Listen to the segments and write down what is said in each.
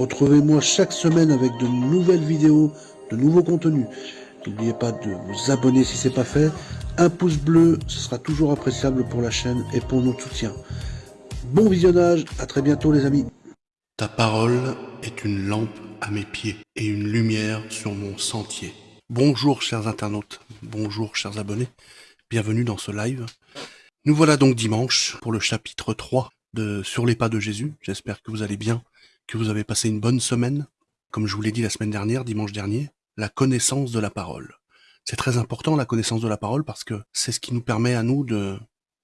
Retrouvez-moi chaque semaine avec de nouvelles vidéos, de nouveaux contenus. N'oubliez pas de vous abonner si ce n'est pas fait. Un pouce bleu, ce sera toujours appréciable pour la chaîne et pour notre soutien. Bon visionnage, à très bientôt les amis. Ta parole est une lampe à mes pieds et une lumière sur mon sentier. Bonjour chers internautes, bonjour chers abonnés, bienvenue dans ce live. Nous voilà donc dimanche pour le chapitre 3 de Sur les pas de Jésus. J'espère que vous allez bien, que vous avez passé une bonne semaine. Comme je vous l'ai dit la semaine dernière, dimanche dernier, la connaissance de la parole. C'est très important la connaissance de la parole parce que c'est ce qui nous permet à nous de,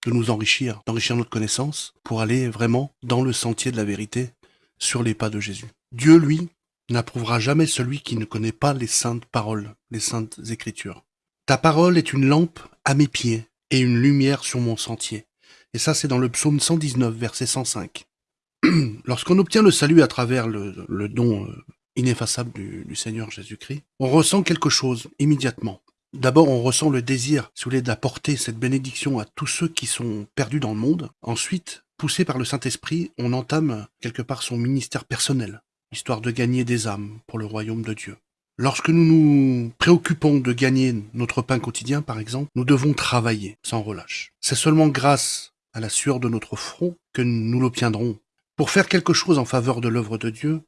de nous enrichir, d'enrichir notre connaissance pour aller vraiment dans le sentier de la vérité sur les pas de Jésus. Dieu, lui, n'approuvera jamais celui qui ne connaît pas les saintes paroles, les saintes écritures. Ta parole est une lampe à mes pieds et une lumière sur mon sentier. Et ça, c'est dans le psaume 119, verset 105. Lorsqu'on obtient le salut à travers le, don euh, ineffaçable du, Seigneur Jésus-Christ, on ressent quelque chose immédiatement. D'abord, on ressent le désir, si vous voulez, d'apporter cette bénédiction à tous ceux qui sont perdus dans le monde. Ensuite, poussé par le Saint-Esprit, on entame quelque part son ministère personnel, histoire de gagner des âmes pour le royaume de Dieu. Lorsque nous nous préoccupons de gagner notre pain quotidien, par exemple, nous devons travailler sans relâche. C'est seulement grâce à la sueur de notre front que nous l'obtiendrons. Pour faire quelque chose en faveur de l'œuvre de Dieu,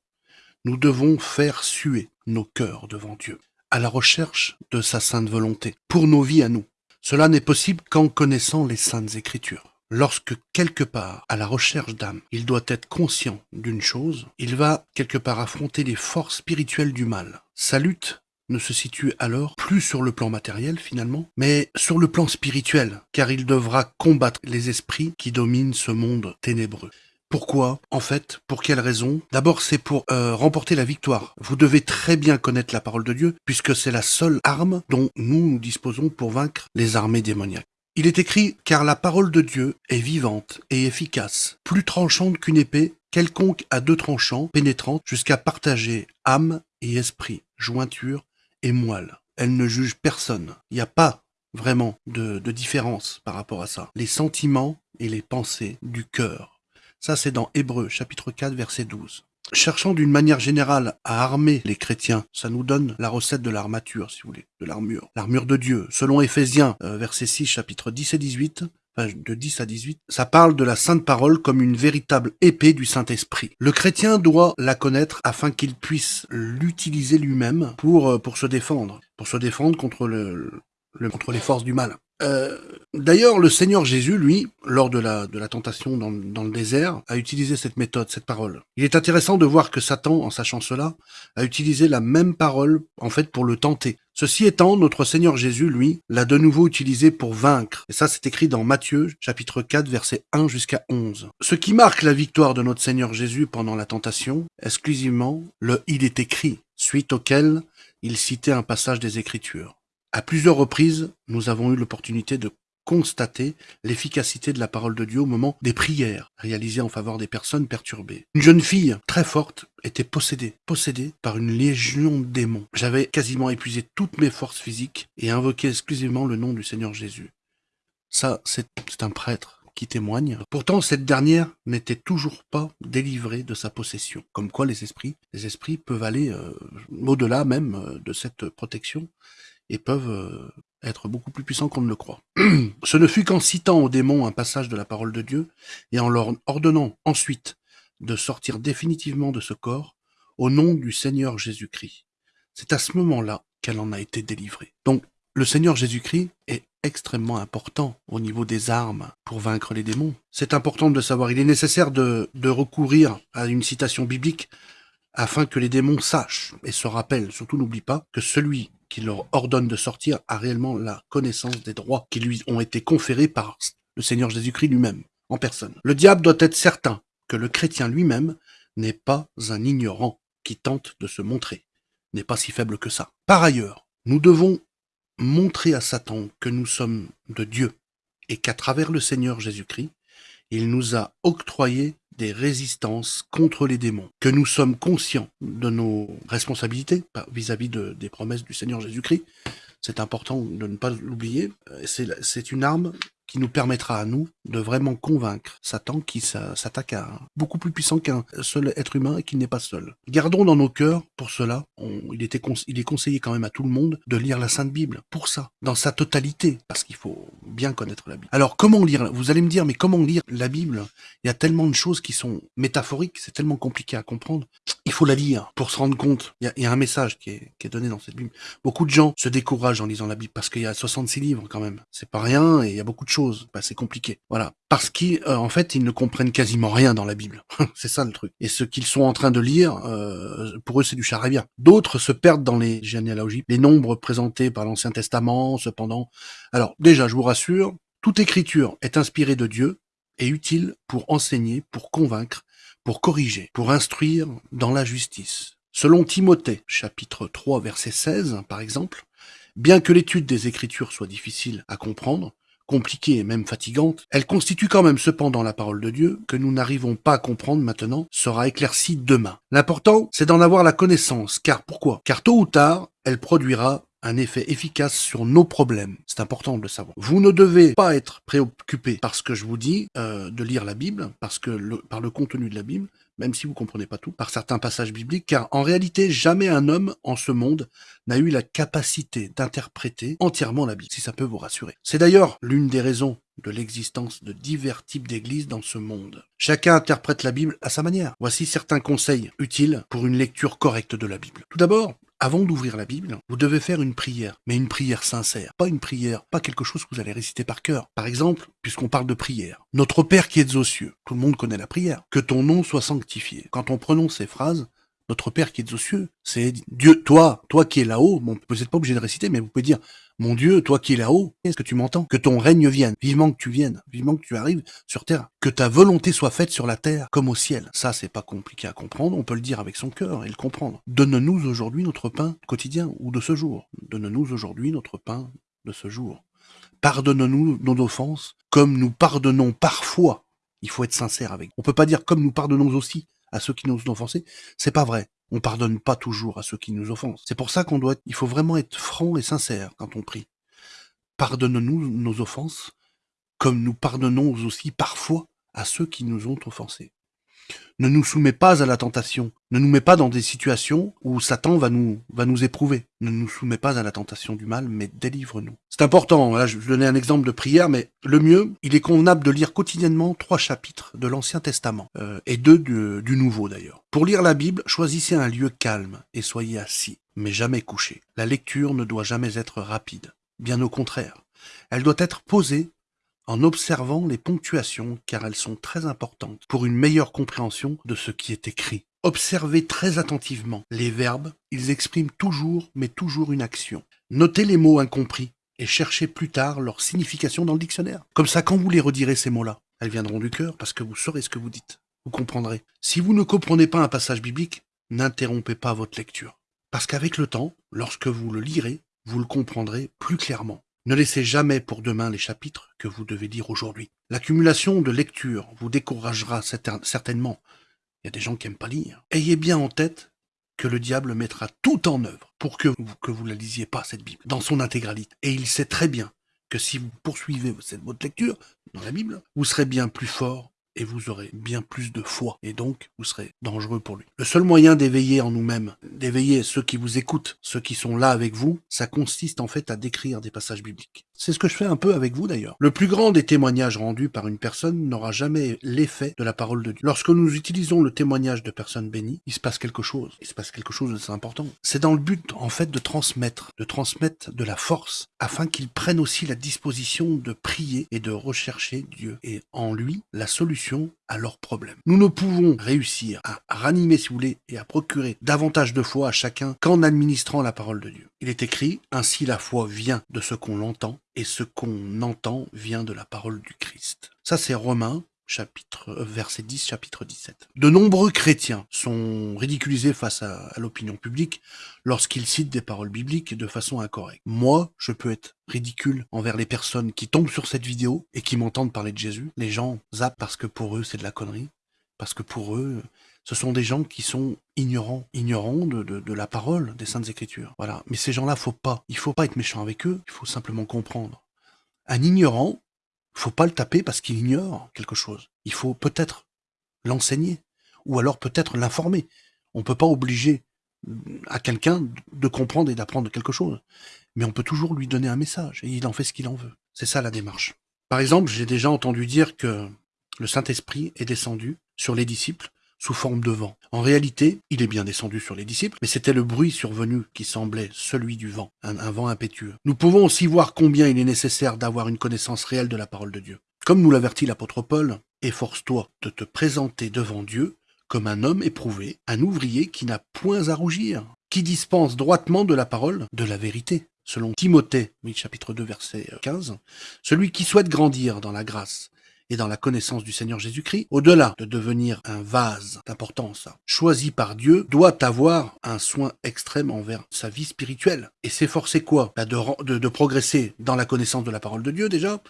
nous devons faire suer nos cœurs devant Dieu, à la recherche de sa sainte volonté, pour nos vies à nous. Cela n'est possible qu'en connaissant les saintes écritures. Lorsque quelque part, à la recherche d'âme, il doit être conscient d'une chose, il va quelque part affronter les forces spirituelles du mal. Sa lutte ne se situe alors plus sur le plan matériel finalement, mais sur le plan spirituel, car il devra combattre les esprits qui dominent ce monde ténébreux. Pourquoi? En fait, pour quelle raison? D'abord, c'est pour euh, remporter la victoire. Vous devez très bien connaître la parole de Dieu, puisque c'est la seule arme dont nous, nous disposons pour vaincre les armées démoniaques. Il est écrit « Car la parole de Dieu est vivante et efficace, plus tranchante qu'une épée, quelconque à deux tranchants, pénétrante, jusqu'à partager âme et esprit, jointure et moelle. Elle ne juge personne. Il n'y a pas vraiment de, de différence par rapport à ça. Les sentiments et les pensées du cœur ça, c'est dans Hébreu, chapitre 4, verset 12. Cherchant d'une manière générale à armer les chrétiens, ça nous donne la recette de l'armature, si vous voulez, de l'armure. L'armure de Dieu. Selon Éphésiens, euh, verset 6, chapitre 10 et 18, de 10 à 18, ça parle de la sainte parole comme une véritable épée du Saint-Esprit. Le chrétien doit la connaître afin qu'il puisse l'utiliser lui-même pour, euh, pour se défendre, pour se défendre contre le, contre les forces du mal. Euh, d'ailleurs, le Seigneur Jésus, lui, lors de la, tentation dans, le désert, a utilisé cette méthode, cette parole. Il est intéressant de voir que Satan, en sachant cela, a utilisé la même parole, en fait, pour le tenter. Ceci étant, notre Seigneur Jésus, lui, l'a de nouveau utilisé pour vaincre. Et ça, c'est écrit dans Matthieu, chapitre 4, verset 1 jusqu'à 11. Ce qui marque la victoire de notre Seigneur Jésus pendant la tentation, exclusivement, le « il est écrit », suite auquel il citait un passage des Écritures. À plusieurs reprises, nous avons eu l'opportunité de constater l'efficacité de la parole de Dieu au moment des prières réalisées en faveur des personnes perturbées. Une jeune fille très forte était possédée, possédée par une légion de démons. J'avais quasiment épuisé toutes mes forces physiques et invoqué exclusivement le nom du Seigneur Jésus. Ça, c'est un prêtre qui témoigne. Pourtant, cette dernière n'était toujours pas délivrée de sa possession. Comme quoi les esprits, les esprits peuvent aller euh, au-delà même euh, de cette protection et peuvent euh, être beaucoup plus puissants qu'on ne le croit. Ce ne fut qu'en citant aux démons un passage de la parole de Dieu, et en leur ordonnant ensuite de sortir définitivement de ce corps, au nom du Seigneur Jésus-Christ. C'est à ce moment-là qu'elle en a été délivrée. Donc, le Seigneur Jésus-Christ est extrêmement important au niveau des armes pour vaincre les démons. C'est important de savoir. Il est nécessaire de, de recourir à une citation biblique afin que les démons sachent et se rappellent, surtout n'oublie pas, que celui leur ordonne de sortir a réellement la connaissance des droits qui lui ont été conférés par le Seigneur Jésus-Christ lui-même, en personne. Le diable doit être certain que le chrétien lui-même n'est pas un ignorant qui tente de se montrer, n'est pas si faible que ça. Par ailleurs, nous devons montrer à Satan que nous sommes de Dieu et qu'à travers le Seigneur Jésus-Christ, il nous a octroyé des résistances contre les démons, que nous sommes conscients de nos responsabilités vis-à-vis des promesses du Seigneur Jésus-Christ. C'est important de ne pas l'oublier. C'est une arme qui nous permettra à nous de vraiment convaincre Satan qui s'attaque à beaucoup plus puissant qu'un seul être humain et qu'il n'est pas seul. Gardons dans nos cœurs, pour cela, il, était il est conseillé quand même à tout le monde de lire la Sainte Bible, pour ça, dans sa totalité, parce qu'il faut bien connaître la Bible. Alors comment lire Vous allez me dire, mais comment lire la Bible? Il y a tellement de choses qui sont métaphoriques, c'est tellement compliqué à comprendre. Il faut la lire pour se rendre compte. Il y a, un message qui est, qui est donné dans cette Bible. Beaucoup de gens se découragent en lisant la Bible parce qu'il y a 66 livres quand même. C'est pas rien et il y a beaucoup de choses. Bah, c'est compliqué. Voilà. Parce qu'en euh, fait, ils ne comprennent quasiment rien dans la Bible. c'est ça le truc. Et ce qu'ils sont en train de lire, euh, pour eux, c'est du charabia. D'autres se perdent dans les généalogies, les nombres présentés par l'Ancien Testament, cependant. Alors, déjà, je vous rassure, toute écriture est inspirée de Dieu et utile pour enseigner, pour convaincre, pour corriger, pour instruire dans la justice. Selon Timothée, chapitre 3, verset 16, par exemple, bien que l'étude des Écritures soit difficile à comprendre, compliquée et même fatigante, elle constitue quand même cependant la parole de Dieu que nous n'arrivons pas à comprendre maintenant sera éclaircie demain. L'important, c'est d'en avoir la connaissance, car pourquoi? Car tôt ou tard, elle produira un effet efficace sur nos problèmes. C'est important de le savoir. Vous ne devez pas être préoccupé par ce que je vous dis euh, de lire la Bible, parce que par le contenu de la Bible, même si vous comprenez pas tout, par certains passages bibliques, car en réalité, jamais un homme en ce monde n'a eu la capacité d'interpréter entièrement la Bible, si ça peut vous rassurer. C'est d'ailleurs l'une des raisons de l'existence de divers types d'églises dans ce monde. Chacun interprète la Bible à sa manière. Voici certains conseils utiles pour une lecture correcte de la Bible. Tout d'abord, avant d'ouvrir la Bible, vous devez faire une prière, mais une prière sincère, pas une prière, pas quelque chose que vous allez réciter par cœur. Par exemple, puisqu'on parle de prière, Notre Père qui êtes aux cieux, tout le monde connaît la prière, que ton nom soit sanctifié. Quand on prononce ces phrases, notre Père qui est aux cieux, c'est Dieu, toi, toi qui es là-haut, bon, vous n'êtes pas obligé de réciter, mais vous pouvez dire, mon Dieu, toi qui es là-haut, est-ce que tu m'entends? Que ton règne vienne, vivement que tu viennes, vivement que tu arrives sur terre, que ta volonté soit faite sur la terre comme au ciel. Ça, c'est pas compliqué à comprendre, on peut le dire avec son cœur et le comprendre. Donne-nous aujourd'hui notre pain quotidien ou de ce jour. Donne-nous aujourd'hui notre pain de ce jour. Pardonne-nous nos offenses comme nous pardonnons parfois. Il faut être sincère avec. On peut pas dire comme nous pardonnons aussi à ceux qui nous ont offensés. C'est pas vrai. On pardonne pas toujours à ceux qui nous offensent. C'est pour ça qu'on doit, il faut vraiment être franc et sincère quand on prie. Pardonne-nous nos offenses, comme nous pardonnons aussi parfois à ceux qui nous ont offensés ne nous soumet pas à la tentation, ne nous met pas dans des situations où Satan va nous, va nous éprouver. Ne nous soumet pas à la tentation du mal, mais délivre-nous. C'est important, là je donner un exemple de prière, mais le mieux, il est convenable de lire quotidiennement trois chapitres de l'Ancien Testament, euh, et deux du, du Nouveau d'ailleurs. Pour lire la Bible, choisissez un lieu calme et soyez assis, mais jamais couché. La lecture ne doit jamais être rapide, bien au contraire. Elle doit être posée en observant les ponctuations car elles sont très importantes pour une meilleure compréhension de ce qui est écrit. Observez très attentivement les verbes, ils expriment toujours mais toujours une action. Notez les mots incompris et cherchez plus tard leur signification dans le dictionnaire. Comme ça, quand vous les redirez ces mots-là, elles viendront du cœur parce que vous saurez ce que vous dites. Vous comprendrez. Si vous ne comprenez pas un passage biblique, n'interrompez pas votre lecture. Parce qu'avec le temps, lorsque vous le lirez, vous le comprendrez plus clairement. Ne laissez jamais pour demain les chapitres que vous devez lire aujourd'hui. L'accumulation de lectures vous découragera certainement. Il y a des gens qui aiment pas lire. Ayez bien en tête que le diable mettra tout en œuvre pour que vous, vous la lisiez pas, cette Bible, dans son intégralité. Et il sait très bien que si vous poursuivez votre lecture dans la Bible, vous serez bien plus fort et vous aurez bien plus de foi, et donc vous serez dangereux pour lui. Le seul moyen d'éveiller en nous-mêmes, d'éveiller ceux qui vous écoutent, ceux qui sont là avec vous, ça consiste en fait à décrire des passages bibliques. C'est ce que je fais un peu avec vous d'ailleurs. Le plus grand des témoignages rendus par une personne n'aura jamais l'effet de la parole de Dieu. Lorsque nous utilisons le témoignage de personnes bénies, il se passe quelque chose. Il se passe quelque chose de important. C'est dans le but en fait de transmettre, de transmettre de la force, afin qu'ils prennent aussi la disposition de prier et de rechercher Dieu et en lui la solution à leurs problèmes. Nous ne pouvons réussir à ranimer, si vous voulez, et à procurer davantage de foi à chacun qu'en administrant la parole de Dieu. Il est écrit, ainsi la foi vient de ce qu'on l'entend, et ce qu'on entend vient de la parole du Christ. Ça c'est Romains chapitre euh, verset 10 chapitre 17. De nombreux chrétiens sont ridiculisés face à, à l'opinion publique lorsqu'ils citent des paroles bibliques de façon incorrecte. Moi, je peux être ridicule envers les personnes qui tombent sur cette vidéo et qui m'entendent parler de Jésus. Les gens zappent parce que pour eux c'est de la connerie, parce que pour eux ce sont des gens qui sont ignorants, ignorants de, la parole des Saintes Écritures. Voilà. Mais ces gens-là, faut pas, il faut pas être méchant avec eux, il faut simplement comprendre. Un ignorant faut pas le taper parce qu'il ignore quelque chose. Il faut peut-être l'enseigner, ou alors peut-être l'informer. On peut pas obliger à quelqu'un de comprendre et d'apprendre quelque chose. Mais on peut toujours lui donner un message, et il en fait ce qu'il en veut. C'est ça la démarche. Par exemple, j'ai déjà entendu dire que le Saint-Esprit est descendu sur les disciples sous forme de vent. En réalité, il est bien descendu sur les disciples, mais c'était le bruit survenu qui semblait celui du vent, un, vent impétueux. Nous pouvons aussi voir combien il est nécessaire d'avoir une connaissance réelle de la parole de Dieu. Comme nous l'avertit l'apôtre Paul, efforce-toi de te présenter devant Dieu comme un homme éprouvé, un ouvrier qui n'a point à rougir, qui dispense droitement de la parole de la vérité. Selon Timothée, chapitre 2, verset 15, celui qui souhaite grandir dans la grâce et dans la connaissance du Seigneur Jésus-Christ, au-delà de devenir un vase d'importance choisi par Dieu, doit avoir un soin extrême envers sa vie spirituelle. Et s'efforcer quoi? Bah, de, de progresser dans la connaissance de la parole de Dieu déjà,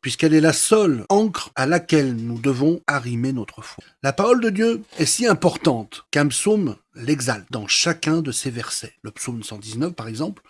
puisqu'elle est la seule encre à laquelle nous devons arrimer notre foi. La parole de Dieu est si importante qu'un psaume l'exalte dans chacun de ses versets. Le psaume 119, par exemple,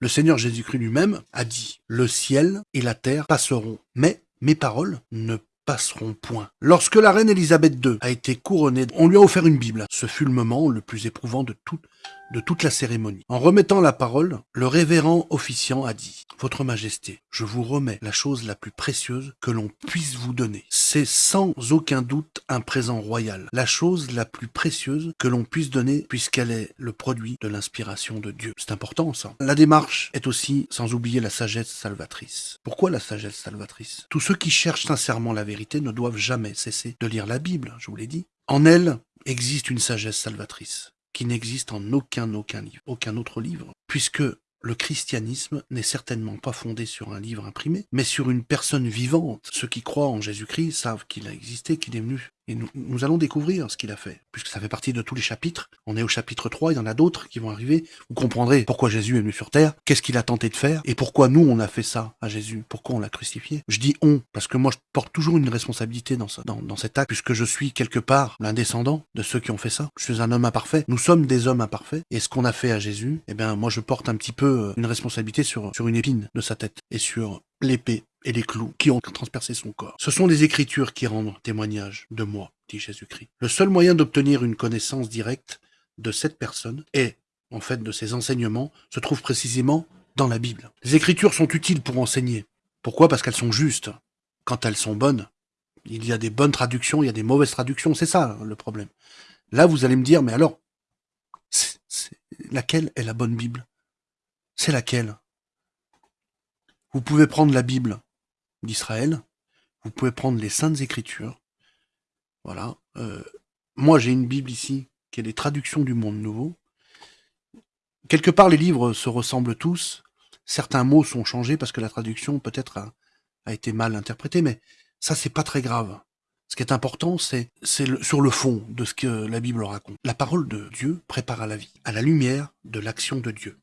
le Seigneur Jésus-Christ lui-même a dit « Le ciel et la terre passeront, mais mes paroles ne passeront point. Lorsque la reine Élisabeth II a été couronnée, on lui a offert une Bible. Ce fut le moment le plus éprouvant de toute, de toute la cérémonie. En remettant la parole, le révérend officiant a dit « Votre Majesté, je vous remets la chose la plus précieuse que l'on puisse vous donner. C'est sans aucun doute un présent royal, la chose la plus précieuse que l'on puisse donner puisqu'elle est le produit de l'inspiration de Dieu. » C'est important ça. La démarche est aussi sans oublier la sagesse salvatrice. Pourquoi la sagesse salvatrice? Tous ceux qui cherchent sincèrement la vérité ne doivent jamais cesser de lire la Bible, je vous l'ai dit. En elle existe une sagesse salvatrice qui n'existe en aucun, autre livre, puisque le christianisme n'est certainement pas fondé sur un livre imprimé, mais sur une personne vivante. Ceux qui croient en Jésus-Christ savent qu'il a existé, qu'il est venu et nous, allons découvrir ce qu'il a fait, puisque ça fait partie de tous les chapitres. On est au chapitre 3, il y en a d'autres qui vont arriver. Vous comprendrez pourquoi Jésus est venu sur terre, qu'est-ce qu'il a tenté de faire, et pourquoi nous, on a fait ça à Jésus, pourquoi on l'a crucifié. Je dis on, parce que moi, je porte toujours une responsabilité dans, cet acte, puisque je suis quelque part l'un descendant de ceux qui ont fait ça. Je suis un homme imparfait, nous sommes des hommes imparfaits, et ce qu'on a fait à Jésus, eh bien, moi, je porte un petit peu euh, une responsabilité sur une épine de sa tête, et sur l'épée et les clous qui ont transpercé son corps. Ce sont les Écritures qui rendent témoignage de moi, dit Jésus-Christ. Le seul moyen d'obtenir une connaissance directe de cette personne et, en fait, de ses enseignements, se trouve précisément dans la Bible. Les Écritures sont utiles pour enseigner. Pourquoi? Parce qu'elles sont justes. Quand elles sont bonnes, il y a des bonnes traductions, il y a des mauvaises traductions, c'est ça le problème. Là, vous allez me dire, mais alors, laquelle est la bonne Bible? C'est laquelle? Vous pouvez prendre la Bible d'Israël. Vous pouvez prendre les Saintes Écritures. Voilà. Euh, moi, j'ai une Bible ici qui est les traductions du Monde Nouveau. Quelque part, les livres se ressemblent tous. Certains mots sont changés parce que la traduction peut-être a, a, été mal interprétée, mais ça, c'est pas très grave. Ce qui est important, c'est sur le fond de ce que la Bible raconte. La parole de Dieu prépare à la vie, à la lumière de l'action de Dieu.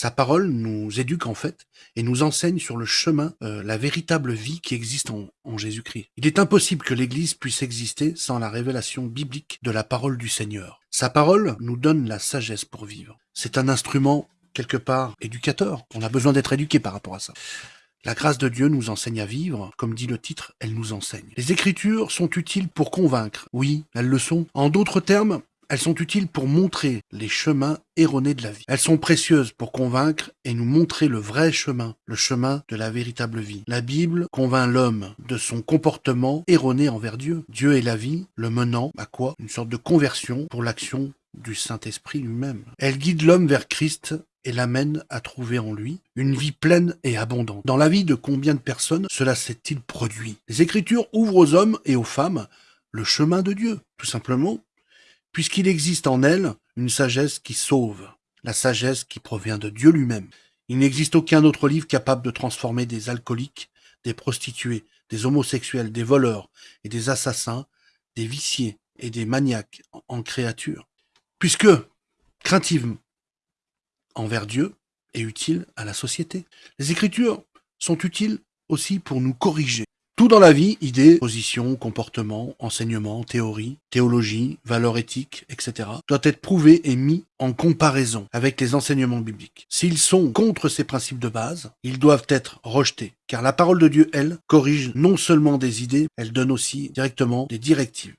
Sa parole nous éduque en fait et nous enseigne sur le chemin euh, la véritable vie qui existe en, en Jésus-Christ. Il est impossible que l'Église puisse exister sans la révélation biblique de la parole du Seigneur. Sa parole nous donne la sagesse pour vivre. C'est un instrument quelque part éducateur. On a besoin d'être éduqué par rapport à ça. La grâce de Dieu nous enseigne à vivre, comme dit le titre, elle nous enseigne. Les Écritures sont utiles pour convaincre, oui, elles le sont. En d'autres termes, elles sont utiles pour montrer les chemins erronés de la vie. Elles sont précieuses pour convaincre et nous montrer le vrai chemin, le chemin de la véritable vie. La Bible convainc l'homme de son comportement erroné envers Dieu. Dieu est la vie, le menant à quoi Une sorte de conversion pour l'action du Saint-Esprit lui-même. Elle guide l'homme vers Christ et l'amène à trouver en lui une vie pleine et abondante. Dans la vie de combien de personnes cela s'est-il produit? Les Écritures ouvrent aux hommes et aux femmes le chemin de Dieu, tout simplement puisqu'il existe en elle une sagesse qui sauve, la sagesse qui provient de Dieu lui-même. Il n'existe aucun autre livre capable de transformer des alcooliques, des prostituées, des homosexuels, des voleurs et des assassins, des viciés et des maniaques en créatures. Puisque, craintive envers Dieu, est utile à la société. Les Écritures sont utiles aussi pour nous corriger. Tout dans la vie, idées, positions, comportements, enseignements, théories, théologie, valeurs éthiques, etc., doit être prouvé et mis en comparaison avec les enseignements bibliques. S'ils sont contre ces principes de base, ils doivent être rejetés, car la parole de Dieu, elle, corrige non seulement des idées, elle donne aussi directement des directives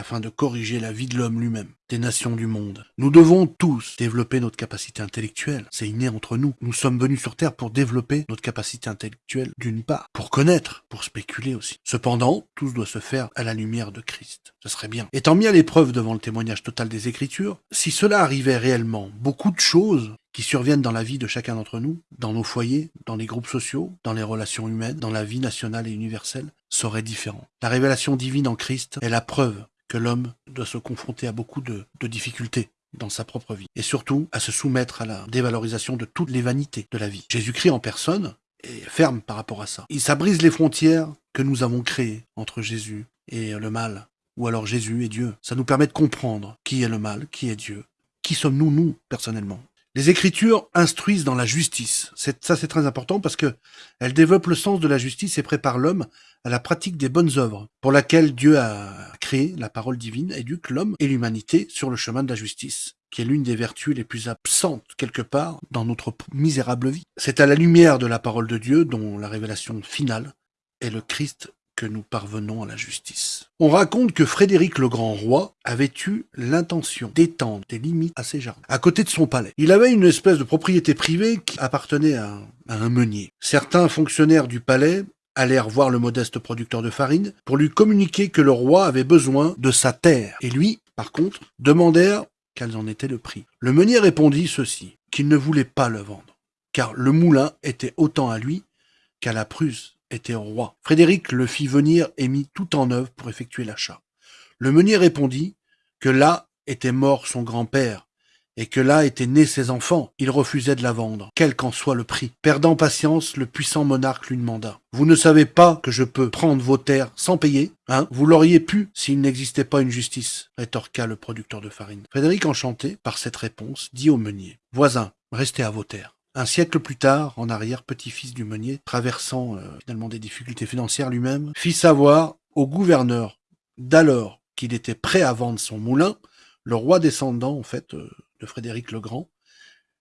afin de corriger la vie de l'homme lui-même, des nations du monde. Nous devons tous développer notre capacité intellectuelle. C'est inné entre nous. Nous sommes venus sur Terre pour développer notre capacité intellectuelle d'une part, pour connaître, pour spéculer aussi. Cependant, tout doit se faire à la lumière de Christ. Ce serait bien. Étant mis à l'épreuve devant le témoignage total des Écritures, si cela arrivait réellement, beaucoup de choses qui surviennent dans la vie de chacun d'entre nous, dans nos foyers, dans les groupes sociaux, dans les relations humaines, dans la vie nationale et universelle, seraient différents. La révélation divine en Christ est la preuve que l'homme doit se confronter à beaucoup de, difficultés dans sa propre vie, et surtout à se soumettre à la dévalorisation de toutes les vanités de la vie. Jésus-Christ en personne est ferme par rapport à ça. Il ça brise les frontières que nous avons créées entre Jésus et le mal, ou alors Jésus et Dieu. Ça nous permet de comprendre qui est le mal, qui est Dieu, qui sommes-nous, nous, personnellement? Les Écritures instruisent dans la justice. Ça, c'est très important parce que elles développent le sens de la justice et préparent l'homme à la pratique des bonnes œuvres, pour laquelle Dieu a créé la parole divine, éduque l'homme et l'humanité sur le chemin de la justice qui est l'une des vertus les plus absentes quelque part dans notre misérable vie. C'est à la lumière de la parole de Dieu dont la révélation finale est le Christ nous parvenons à la justice. On raconte que Frédéric le Grand Roi avait eu l'intention d'étendre des limites à ses jardins, à côté de son palais. Il avait une espèce de propriété privée qui appartenait à un meunier. Certains fonctionnaires du palais allèrent voir le modeste producteur de farine pour lui communiquer que le roi avait besoin de sa terre. Et lui, par contre, demandèrent quels en était le prix. Le meunier répondit ceci, qu'il ne voulait pas le vendre, car le moulin était autant à lui qu'à la Prusse était roi. Frédéric le fit venir et mit tout en œuvre pour effectuer l'achat. Le meunier répondit que là était mort son grand-père, et que là étaient nés ses enfants, il refusait de la vendre, quel qu'en soit le prix. Perdant patience, le puissant monarque lui demanda « Vous ne savez pas que je peux prendre vos terres sans payer Hein? Vous l'auriez pu s'il n'existait pas une justice » rétorqua le producteur de farine. Frédéric, enchanté par cette réponse, dit au meunier « Voisin, restez à vos terres. » Un siècle plus tard, en arrière, petit-fils du meunier, traversant euh, finalement des difficultés financières lui-même, fit savoir au gouverneur d'alors qu'il était prêt à vendre son moulin, le roi descendant en fait euh, de Frédéric le Grand,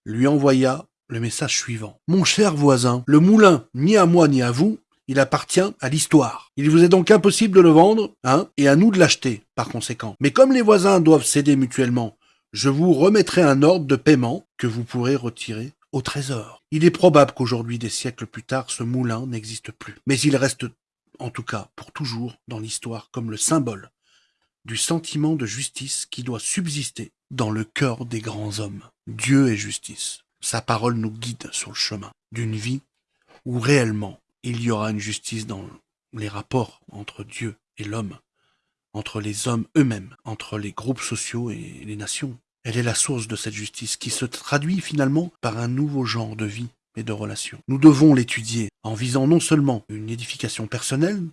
lui envoya le message suivant. Mon cher voisin, le moulin, ni à moi ni à vous, il appartient à l'histoire. Il vous est donc impossible de le vendre, hein, et à nous de l'acheter, par conséquent. Mais comme les voisins doivent céder mutuellement, je vous remettrai un ordre de paiement que vous pourrez retirer au trésor. Il est probable qu'aujourd'hui, des siècles plus tard, ce moulin n'existe plus. Mais il reste, en tout cas, pour toujours, dans l'histoire, comme le symbole du sentiment de justice qui doit subsister dans le cœur des grands hommes. Dieu est justice. Sa parole nous guide sur le chemin d'une vie où réellement il y aura une justice dans les rapports entre Dieu et l'homme, entre les hommes eux-mêmes, entre les groupes sociaux et les nations. Elle est la source de cette justice qui se traduit finalement par un nouveau genre de vie et de relations. Nous devons l'étudier en visant non seulement une édification personnelle,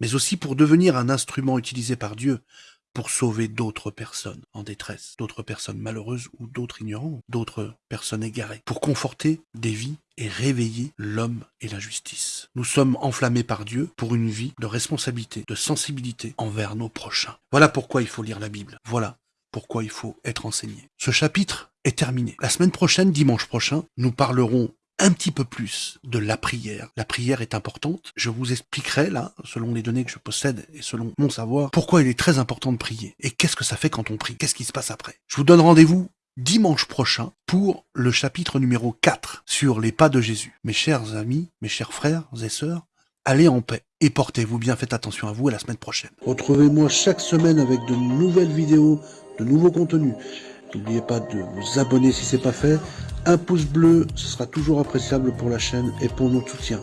mais aussi pour devenir un instrument utilisé par Dieu pour sauver d'autres personnes en détresse, d'autres personnes malheureuses ou d'autres ignorants, d'autres personnes égarées, pour conforter des vies et réveiller l'homme et la justice. Nous sommes enflammés par Dieu pour une vie de responsabilité, de sensibilité envers nos prochains. Voilà pourquoi il faut lire la Bible. Voilà pourquoi il faut être enseigné. Ce chapitre est terminé. La semaine prochaine, dimanche prochain, nous parlerons un petit peu plus de la prière. La prière est importante. Je vous expliquerai là, selon les données que je possède et selon mon savoir, pourquoi il est très important de prier. Et qu'est-ce que ça fait quand on prie Qu'est-ce qui se passe après Je vous donne rendez-vous dimanche prochain pour le chapitre numéro 4 sur les pas de Jésus. Mes chers amis, mes chers frères et sœurs, allez en paix et portez-vous bien, faites attention à vous à la semaine prochaine. Retrouvez-moi chaque semaine avec de nouvelles vidéos, de nouveaux contenus. N'oubliez pas de vous abonner si ce n'est pas fait. Un pouce bleu, ce sera toujours appréciable pour la chaîne et pour notre soutien.